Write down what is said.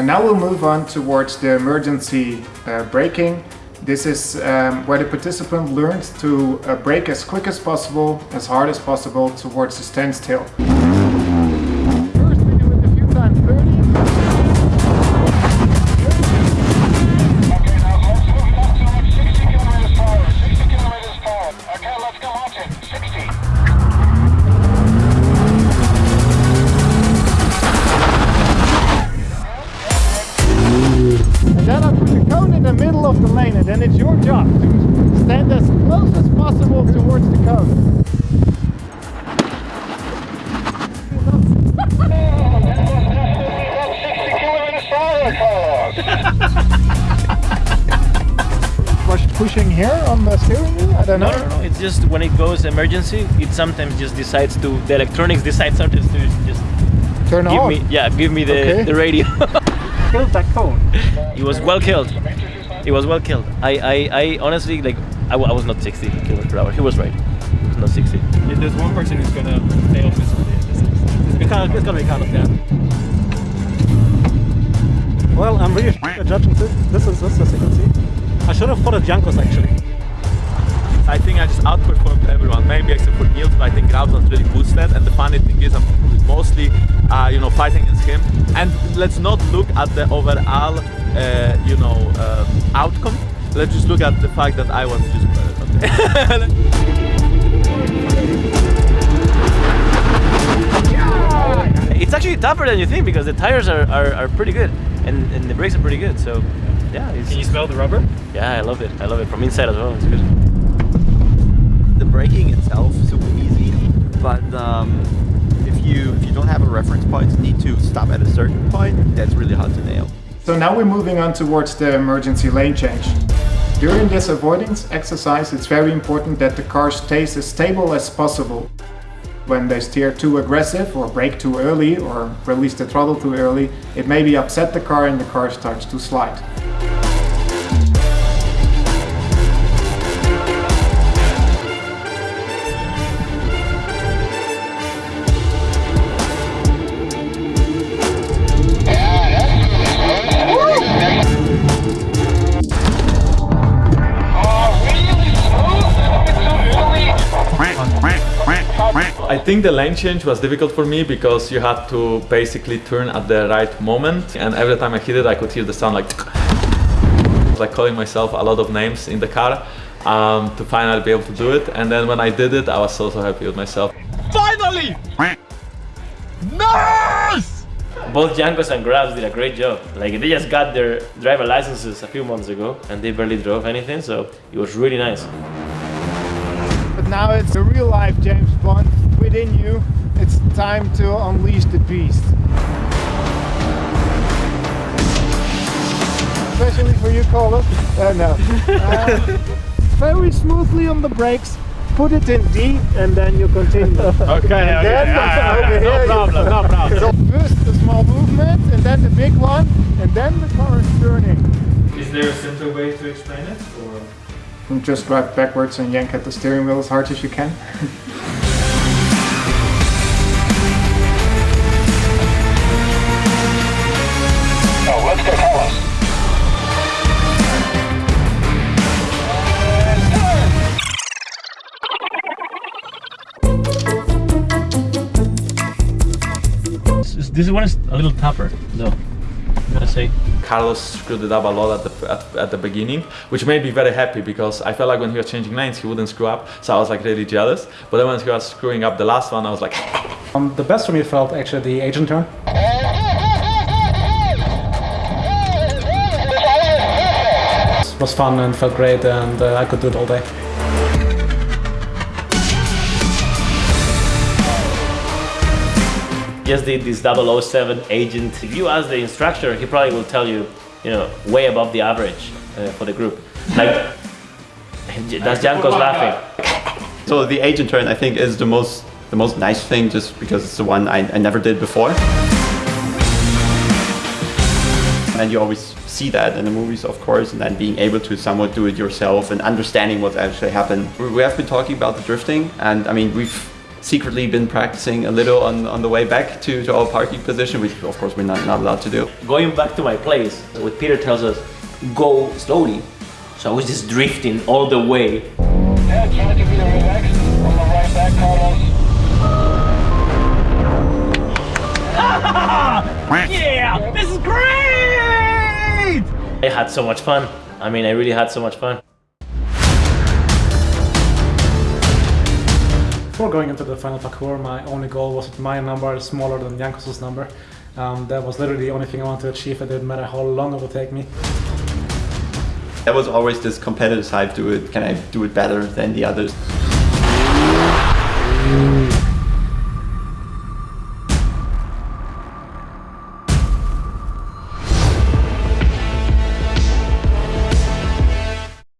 So now we'll move on towards the emergency uh, braking. This is um, where the participant learns to uh, brake as quick as possible, as hard as possible towards the standstill. Then it's your job to stand as close as possible towards the cone. That's 60 kilometers per hour, Carlos. Was pushing here on the steering wheel? I don't No, know. no, no. It's just when it goes emergency, it sometimes just decides to. The electronics decides sometimes to just Turn give off. me, yeah, give me the Okay. the radio. Killed that cone. he was well killed. He was well killed. I, I, I honestly like. I, I was not 60 kilometers per hour. He was right. It was not 60. If there's one person who's gonna fail miserably, this it's gonna, it's gonna be Carlos, yeah. Well, I'm really at judging this. This is this as you can see. I should have followed Jankos actually. I think I just outperformed everyone, maybe except for Niels, but I think Raul was really boosted. And the funny thing is, I'm mostly, uh, you know, fighting against him. And let's not look at the overall, uh, you know, um, outcome. Let's just look at the fact that I was just better. Okay? It's actually tougher than you think because the tires are, are, are pretty good and, and the brakes are pretty good. So yeah, it's, Can you smell the rubber? yeah, I love it. I love it from inside as well. It's good. Braking itself super easy, but um, if you if you don't have a reference point, you need to stop at a certain point, that's really hard to nail. So now we're moving on towards the emergency lane change. During this avoidance exercise, it's very important that the car stays as stable as possible. When they steer too aggressive or brake too early or release the throttle too early, it may be upset the car and the car starts to slide. Think the lane change was difficult for me because you had to basically turn at the right moment. And every time I hit it, I could hear the sound like like calling myself a lot of names in the car um, to finally be able to do it. And then when I did it, I was so, so happy with myself. Finally! Nice! Both Jankos and GrabbZ did a great job. Like they just got their driver licenses a few months ago and they barely drove anything, so it was really nice. But now it's the real life James Bond within you. It's time to unleash the beast. Especially for you, Colin. Uh, no. Uh, very smoothly on the brakes. Put it in D and then you continue. Okay, And then over here you- no problem. So first a small movement and then the big one and then the car is turning. Is there a simpler way to explain it? Or? And just drive backwards and yank at the steering wheel as hard as you can. Oh, let's go, Carlos. This, this one is a little tougher, though. I'm say. Carlos screwed it up a lot at the, at, at the beginning, which made me very happy because I felt like when he was changing lanes, he wouldn't screw up. So I was like really jealous. But then when he was screwing up the last one, I was like, Um, the best for me felt actually the agent turn. It was fun and felt great and uh, I could do it all day. Just did this 007 agent. If you ask the instructor, he probably will tell you, you know, way above the average uh, for the group. Like, that's Jankos laughing. So the agent turn, I think, is the most the most nice thing, just because it's the one I, I never did before. And you always see that in the movies, of course, and then being able to somewhat do it yourself and understanding what actually happened. We we have been talking about the drifting, and I mean, we've secretly been practicing a little on, on the way back to, to our parking position, which of course we're not, not allowed to do. Going back to my place, what Peter tells us, go slowly. So I was just drifting all the way. Yeah, try to be relaxed. On the right back, Carlos. Yeah, this is great! I had so much fun. I mean, I really had so much fun. Before going into the final parkour, my only goal was that my number is smaller than Jankos' number. Um, that was literally the only thing I wanted to achieve. It didn't matter how long it would take me. There was always this competitive side to it. Can I do it better than the others?